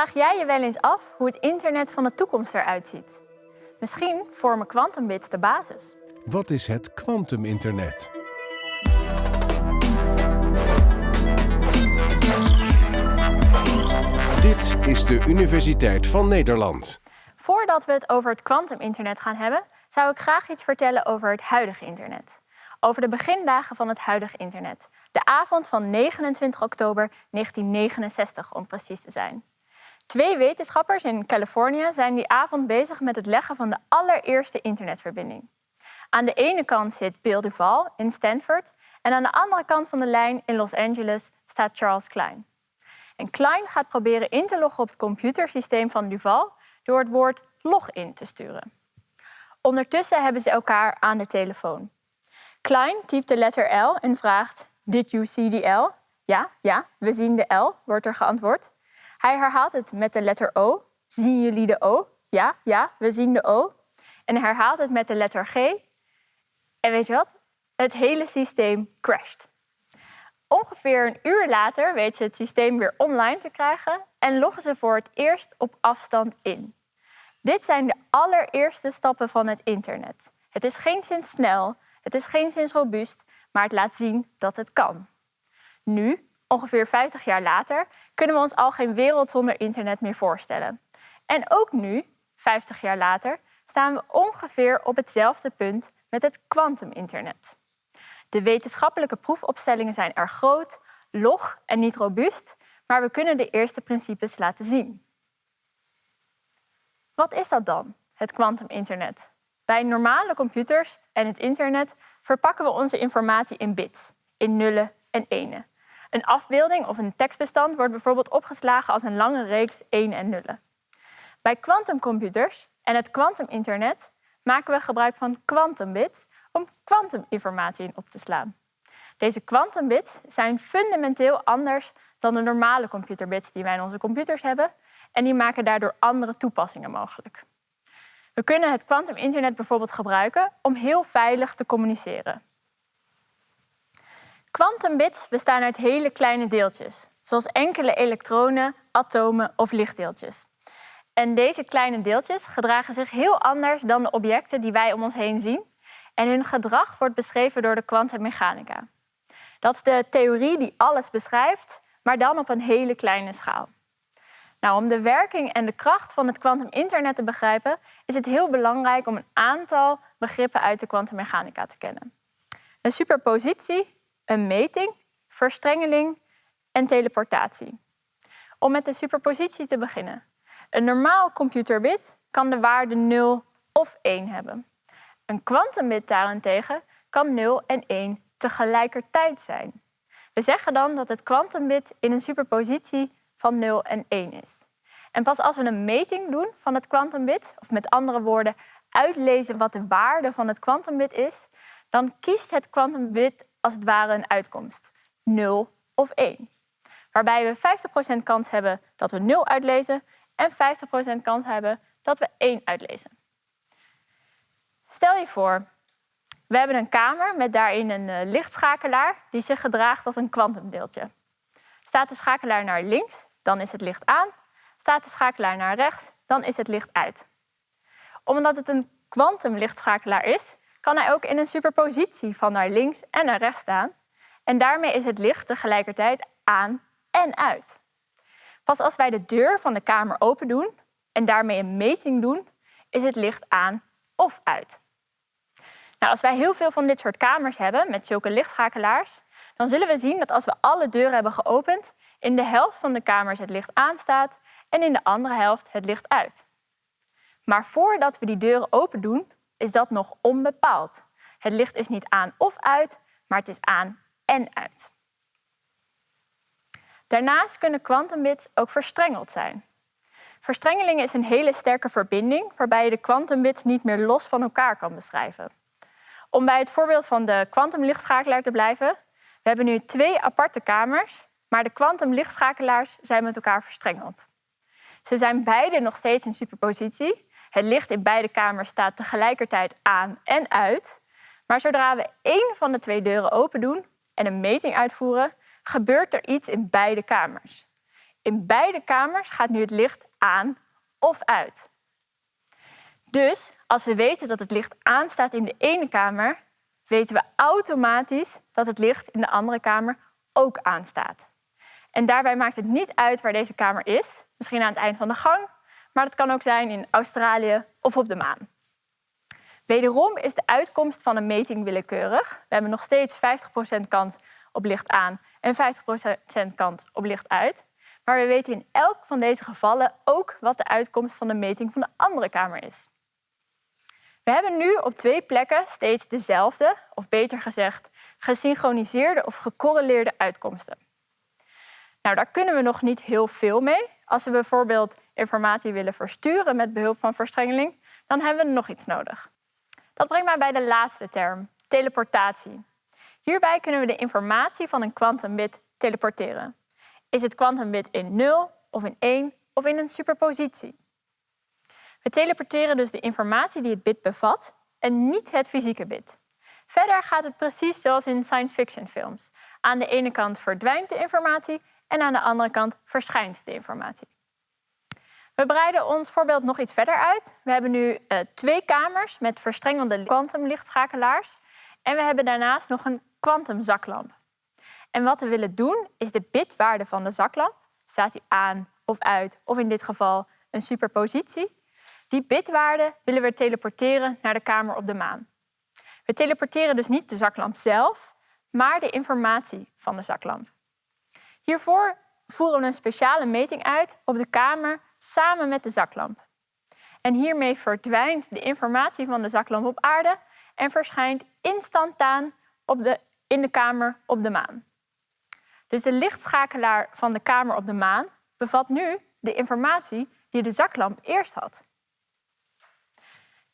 Vraag jij je wel eens af hoe het internet van de toekomst eruit ziet? Misschien vormen kwantumbits de basis. Wat is het kwantuminternet? Dit is de Universiteit van Nederland. Voordat we het over het kwantuminternet gaan hebben, zou ik graag iets vertellen over het huidige internet. Over de begindagen van het huidige internet. De avond van 29 oktober 1969 om precies te zijn. Twee wetenschappers in Californië zijn die avond bezig met het leggen van de allereerste internetverbinding. Aan de ene kant zit Bill Duval in Stanford en aan de andere kant van de lijn in Los Angeles staat Charles Klein. En Klein gaat proberen in te loggen op het computersysteem van Duval door het woord login te sturen. Ondertussen hebben ze elkaar aan de telefoon. Klein typt de letter L en vraagt: Did you see the L? Ja, ja, we zien de L, wordt er geantwoord. Hij herhaalt het met de letter O. Zien jullie de O? Ja, ja, we zien de O. En herhaalt het met de letter G. En weet je wat? Het hele systeem crasht. Ongeveer een uur later weten ze het systeem weer online te krijgen en loggen ze voor het eerst op afstand in. Dit zijn de allereerste stappen van het internet. Het is geen sinds snel, het is geen sinds robuust, maar het laat zien dat het kan. Nu, ongeveer 50 jaar later, kunnen we ons al geen wereld zonder internet meer voorstellen. En ook nu, 50 jaar later, staan we ongeveer op hetzelfde punt met het kwantuminternet. De wetenschappelijke proefopstellingen zijn erg groot, log en niet robuust, maar we kunnen de eerste principes laten zien. Wat is dat dan, het kwantuminternet? Bij normale computers en het internet verpakken we onze informatie in bits, in nullen en enen. Een afbeelding of een tekstbestand wordt bijvoorbeeld opgeslagen als een lange reeks 1 en nullen. Bij kwantumcomputers en het kwantuminternet maken we gebruik van kwantumbits om kwantuminformatie in op te slaan. Deze kwantumbits zijn fundamenteel anders dan de normale computerbits die wij in onze computers hebben en die maken daardoor andere toepassingen mogelijk. We kunnen het kwantuminternet bijvoorbeeld gebruiken om heel veilig te communiceren. Quantumbits bestaan uit hele kleine deeltjes, zoals enkele elektronen, atomen of lichtdeeltjes. En deze kleine deeltjes gedragen zich heel anders dan de objecten die wij om ons heen zien. En hun gedrag wordt beschreven door de kwantummechanica. Dat is de theorie die alles beschrijft, maar dan op een hele kleine schaal. Nou, om de werking en de kracht van het kwantuminternet te begrijpen, is het heel belangrijk om een aantal begrippen uit de kwantummechanica te kennen. Een superpositie, een meting, verstrengeling en teleportatie. Om met de superpositie te beginnen. Een normaal computerbit kan de waarde 0 of 1 hebben. Een kwantumbit daarentegen kan 0 en 1 tegelijkertijd zijn. We zeggen dan dat het kwantumbit in een superpositie van 0 en 1 is. En pas als we een meting doen van het kwantumbit, of met andere woorden uitlezen wat de waarde van het kwantumbit is, dan kiest het kwantumbit als het ware een uitkomst, 0 of 1. Waarbij we 50% kans hebben dat we 0 uitlezen en 50% kans hebben dat we 1 uitlezen. Stel je voor, we hebben een kamer met daarin een eh, lichtschakelaar die zich gedraagt als een kwantumdeeltje. Staat de schakelaar naar links, dan is het licht aan. Staat de schakelaar naar rechts, dan is het licht uit. Omdat het een kwantumlichtschakelaar is, kan hij ook in een superpositie van naar links en naar rechts staan. En daarmee is het licht tegelijkertijd aan en uit. Pas als wij de deur van de kamer open doen en daarmee een meting doen, is het licht aan of uit. Nou, als wij heel veel van dit soort kamers hebben met zulke lichtschakelaars, dan zullen we zien dat als we alle deuren hebben geopend, in de helft van de kamers het licht aanstaat en in de andere helft het licht uit. Maar voordat we die deuren open doen, is dat nog onbepaald. Het licht is niet aan of uit, maar het is aan en uit. Daarnaast kunnen kwantumbits ook verstrengeld zijn. Verstrengeling is een hele sterke verbinding waarbij je de kwantumbits niet meer los van elkaar kan beschrijven. Om bij het voorbeeld van de kwantumlichtschakelaar te blijven, we hebben nu twee aparte kamers, maar de kwantumlichtschakelaars zijn met elkaar verstrengeld. Ze zijn beide nog steeds in superpositie, het licht in beide kamers staat tegelijkertijd aan en uit. Maar zodra we één van de twee deuren open doen en een meting uitvoeren, gebeurt er iets in beide kamers. In beide kamers gaat nu het licht aan of uit. Dus als we weten dat het licht aanstaat in de ene kamer, weten we automatisch dat het licht in de andere kamer ook aanstaat. En daarbij maakt het niet uit waar deze kamer is, misschien aan het eind van de gang, maar dat kan ook zijn in Australië of op de maan. Wederom is de uitkomst van een meting willekeurig. We hebben nog steeds 50% kans op licht aan en 50% kans op licht uit. Maar we weten in elk van deze gevallen ook wat de uitkomst van de meting van de andere kamer is. We hebben nu op twee plekken steeds dezelfde, of beter gezegd, gesynchroniseerde of gecorreleerde uitkomsten. Nou, daar kunnen we nog niet heel veel mee. Als we bijvoorbeeld informatie willen versturen met behulp van verstrengeling, dan hebben we nog iets nodig. Dat brengt mij bij de laatste term, teleportatie. Hierbij kunnen we de informatie van een kwantumbit teleporteren. Is het kwantumbit in 0 of in 1 of in een superpositie? We teleporteren dus de informatie die het bit bevat en niet het fysieke bit. Verder gaat het precies zoals in science fiction films. Aan de ene kant verdwijnt de informatie en aan de andere kant verschijnt de informatie. We breiden ons voorbeeld nog iets verder uit. We hebben nu uh, twee kamers met verstrengelde kwantumlichtschakelaars. En we hebben daarnaast nog een kwantumzaklamp. En wat we willen doen is de bitwaarde van de zaklamp, staat die aan of uit, of in dit geval een superpositie, die bitwaarde willen we teleporteren naar de kamer op de maan. We teleporteren dus niet de zaklamp zelf, maar de informatie van de zaklamp. Hiervoor voeren we een speciale meting uit op de kamer samen met de zaklamp. En hiermee verdwijnt de informatie van de zaklamp op aarde en verschijnt instantaan op de, in de kamer op de maan. Dus de lichtschakelaar van de kamer op de maan bevat nu de informatie die de zaklamp eerst had.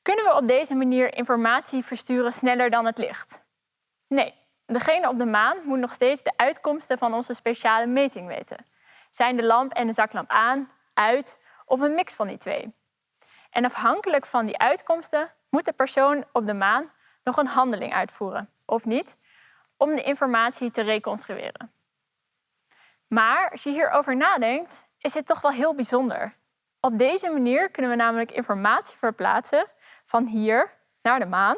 Kunnen we op deze manier informatie versturen sneller dan het licht? Nee, degene op de maan moet nog steeds de uitkomsten van onze speciale meting weten. Zijn de lamp en de zaklamp aan, uit of een mix van die twee? En afhankelijk van die uitkomsten moet de persoon op de maan nog een handeling uitvoeren, of niet, om de informatie te reconstrueren. Maar als je hierover nadenkt, is het toch wel heel bijzonder. Op deze manier kunnen we namelijk informatie verplaatsen van hier naar de maan,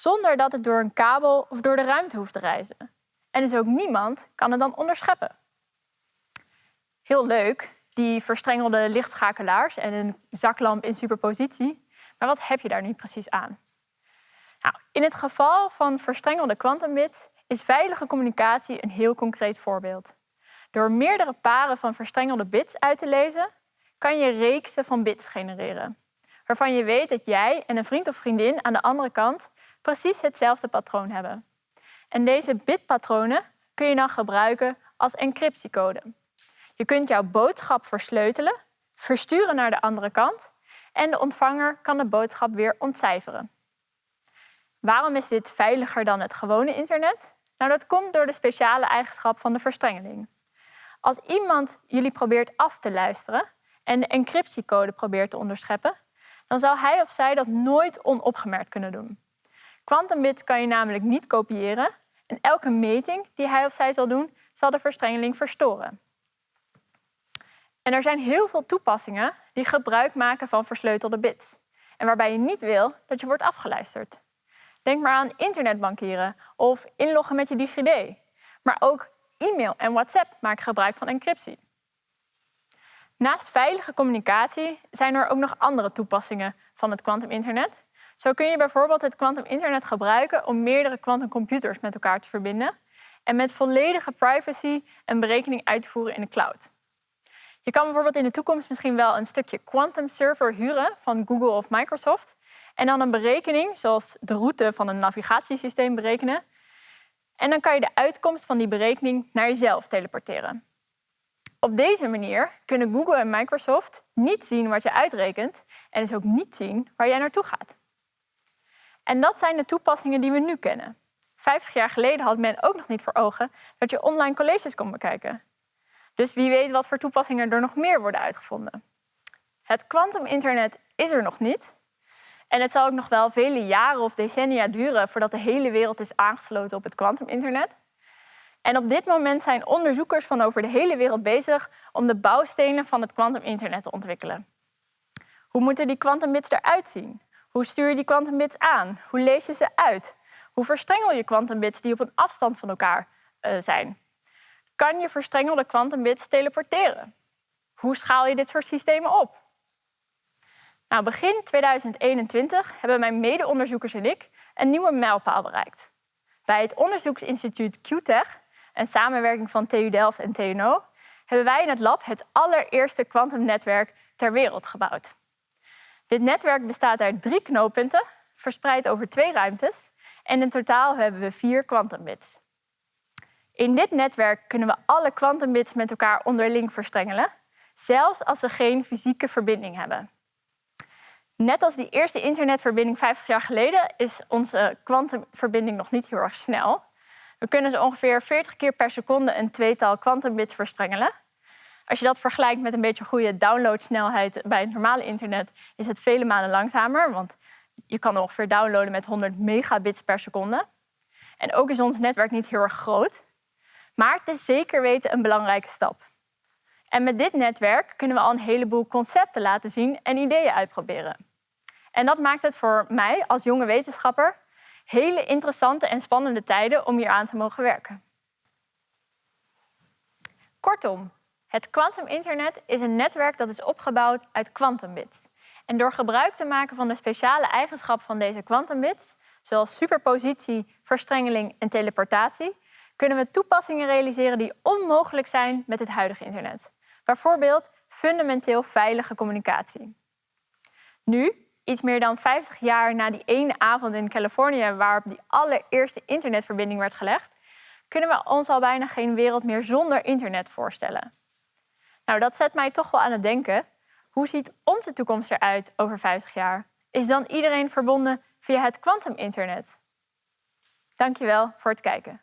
zonder dat het door een kabel of door de ruimte hoeft te reizen. En dus ook niemand kan het dan onderscheppen. Heel leuk, die verstrengelde lichtschakelaars en een zaklamp in superpositie. Maar wat heb je daar nu precies aan? Nou, in het geval van verstrengelde kwantumbits is veilige communicatie een heel concreet voorbeeld. Door meerdere paren van verstrengelde bits uit te lezen, kan je reeksen van bits genereren waarvan je weet dat jij en een vriend of vriendin aan de andere kant precies hetzelfde patroon hebben. En deze bitpatronen kun je dan gebruiken als encryptiecode. Je kunt jouw boodschap versleutelen, versturen naar de andere kant en de ontvanger kan de boodschap weer ontcijferen. Waarom is dit veiliger dan het gewone internet? Nou, dat komt door de speciale eigenschap van de verstrengeling. Als iemand jullie probeert af te luisteren en de encryptiecode probeert te onderscheppen, dan zal hij of zij dat nooit onopgemerkt kunnen doen. Quantumbits kan je namelijk niet kopiëren en elke meting die hij of zij zal doen, zal de verstrengeling verstoren. En er zijn heel veel toepassingen die gebruik maken van versleutelde bits. En waarbij je niet wil dat je wordt afgeluisterd. Denk maar aan internetbankieren of inloggen met je DigiD. Maar ook e-mail en WhatsApp maken gebruik van encryptie. Naast veilige communicatie zijn er ook nog andere toepassingen van het kwantuminternet. Zo kun je bijvoorbeeld het kwantuminternet gebruiken om meerdere kwantumcomputers met elkaar te verbinden en met volledige privacy een berekening uit te voeren in de cloud. Je kan bijvoorbeeld in de toekomst misschien wel een stukje quantum server huren van Google of Microsoft en dan een berekening, zoals de route van een navigatiesysteem berekenen. En dan kan je de uitkomst van die berekening naar jezelf teleporteren. Op deze manier kunnen Google en Microsoft niet zien wat je uitrekent en dus ook niet zien waar jij naartoe gaat. En dat zijn de toepassingen die we nu kennen. Vijftig jaar geleden had men ook nog niet voor ogen dat je online colleges kon bekijken. Dus wie weet wat voor toepassingen er nog meer worden uitgevonden. Het kwantuminternet is er nog niet. En het zal ook nog wel vele jaren of decennia duren voordat de hele wereld is aangesloten op het kwantuminternet. En op dit moment zijn onderzoekers van over de hele wereld bezig om de bouwstenen van het kwantuminternet te ontwikkelen. Hoe moeten die kwantumbits eruit zien? Hoe stuur je die kwantumbits aan? Hoe lees je ze uit? Hoe verstrengel je kwantumbits die op een afstand van elkaar uh, zijn? Kan je verstrengelde kwantumbits teleporteren? Hoe schaal je dit soort systemen op? Nou, begin 2021 hebben mijn mede-onderzoekers en ik een nieuwe mijlpaal bereikt. Bij het onderzoeksinstituut QTech, een samenwerking van TU Delft en TNO, hebben wij in het lab het allereerste kwantumnetwerk ter wereld gebouwd. Dit netwerk bestaat uit drie knooppunten, verspreid over twee ruimtes, en in totaal hebben we vier kwantumbits. In dit netwerk kunnen we alle kwantumbits met elkaar onderling verstrengelen, zelfs als ze geen fysieke verbinding hebben. Net als die eerste internetverbinding 50 jaar geleden is onze kwantumverbinding nog niet heel erg snel. We kunnen zo ongeveer 40 keer per seconde een tweetal kwantumbits verstrengelen. Als je dat vergelijkt met een beetje goede downloadsnelheid bij het normale internet, is het vele malen langzamer, want je kan ongeveer downloaden met 100 megabits per seconde. En ook is ons netwerk niet heel erg groot, maar het is zeker weten een belangrijke stap. En met dit netwerk kunnen we al een heleboel concepten laten zien en ideeën uitproberen. En dat maakt het voor mij als jonge wetenschapper hele interessante en spannende tijden om hier aan te mogen werken. Kortom, het kwantuminternet is een netwerk dat is opgebouwd uit kwantumbits. En door gebruik te maken van de speciale eigenschappen van deze kwantumbits, zoals superpositie, verstrengeling en teleportatie, kunnen we toepassingen realiseren die onmogelijk zijn met het huidige internet. Bijvoorbeeld fundamenteel veilige communicatie. Nu, iets meer dan 50 jaar na die ene avond in Californië waarop die allereerste internetverbinding werd gelegd, kunnen we ons al bijna geen wereld meer zonder internet voorstellen. Nou, dat zet mij toch wel aan het denken. Hoe ziet onze toekomst eruit over 50 jaar? Is dan iedereen verbonden via het kwantuminternet? Dankjewel voor het kijken.